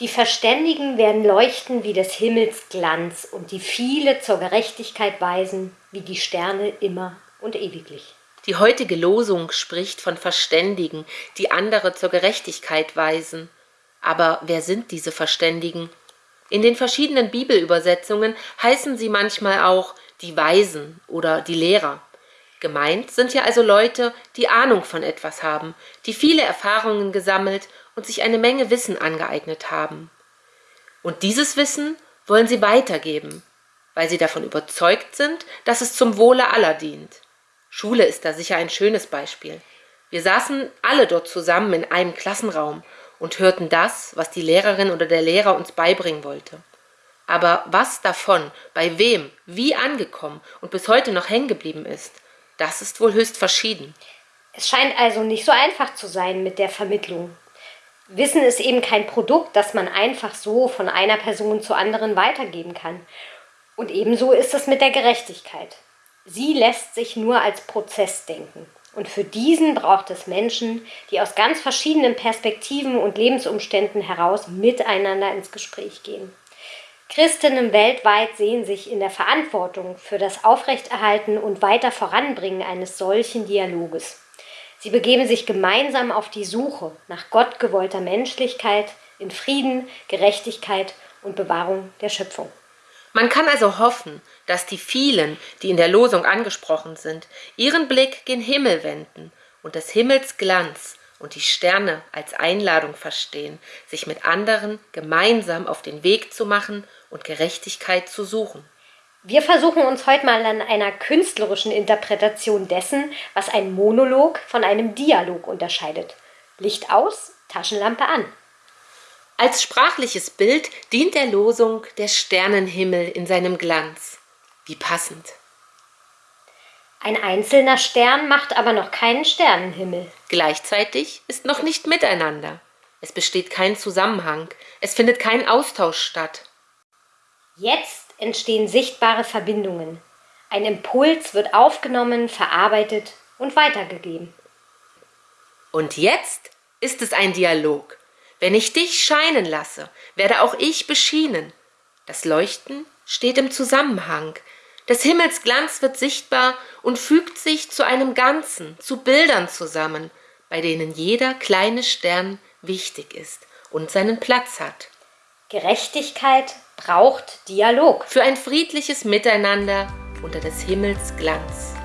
Die Verständigen werden leuchten wie des Himmels Glanz und die viele zur Gerechtigkeit weisen, wie die Sterne immer und ewiglich. Die heutige Losung spricht von Verständigen, die andere zur Gerechtigkeit weisen. Aber wer sind diese Verständigen? In den verschiedenen Bibelübersetzungen heißen sie manchmal auch die Weisen oder die Lehrer. Gemeint sind hier also Leute, die Ahnung von etwas haben, die viele Erfahrungen gesammelt und sich eine Menge Wissen angeeignet haben. Und dieses Wissen wollen sie weitergeben, weil sie davon überzeugt sind, dass es zum Wohle aller dient. Schule ist da sicher ein schönes Beispiel. Wir saßen alle dort zusammen in einem Klassenraum und hörten das, was die Lehrerin oder der Lehrer uns beibringen wollte. Aber was davon, bei wem, wie angekommen und bis heute noch hängen geblieben ist, das ist wohl höchst verschieden. Es scheint also nicht so einfach zu sein mit der Vermittlung. Wissen ist eben kein Produkt, das man einfach so von einer Person zur anderen weitergeben kann. Und ebenso ist es mit der Gerechtigkeit. Sie lässt sich nur als Prozess denken. Und für diesen braucht es Menschen, die aus ganz verschiedenen Perspektiven und Lebensumständen heraus miteinander ins Gespräch gehen. Christinnen weltweit sehen sich in der Verantwortung für das Aufrechterhalten und weiter Voranbringen eines solchen Dialoges. Sie begeben sich gemeinsam auf die Suche nach gottgewollter Menschlichkeit in Frieden, Gerechtigkeit und Bewahrung der Schöpfung. Man kann also hoffen, dass die vielen, die in der Losung angesprochen sind, ihren Blick gen Himmel wenden und des Himmels Glanz und die Sterne als Einladung verstehen, sich mit anderen gemeinsam auf den Weg zu machen und Gerechtigkeit zu suchen. Wir versuchen uns heute mal an einer künstlerischen Interpretation dessen, was ein Monolog von einem Dialog unterscheidet. Licht aus, Taschenlampe an. Als sprachliches Bild dient der Losung der Sternenhimmel in seinem Glanz. Wie passend. Ein einzelner Stern macht aber noch keinen Sternenhimmel. Gleichzeitig ist noch nicht miteinander. Es besteht kein Zusammenhang. Es findet kein Austausch statt. Jetzt entstehen sichtbare Verbindungen. Ein Impuls wird aufgenommen, verarbeitet und weitergegeben. Und jetzt ist es ein Dialog. Wenn ich dich scheinen lasse, werde auch ich beschienen. Das Leuchten steht im Zusammenhang. Des Himmels Glanz wird sichtbar und fügt sich zu einem Ganzen, zu Bildern zusammen, bei denen jeder kleine Stern wichtig ist und seinen Platz hat. Gerechtigkeit braucht Dialog. Für ein friedliches Miteinander unter des Himmels Glanz.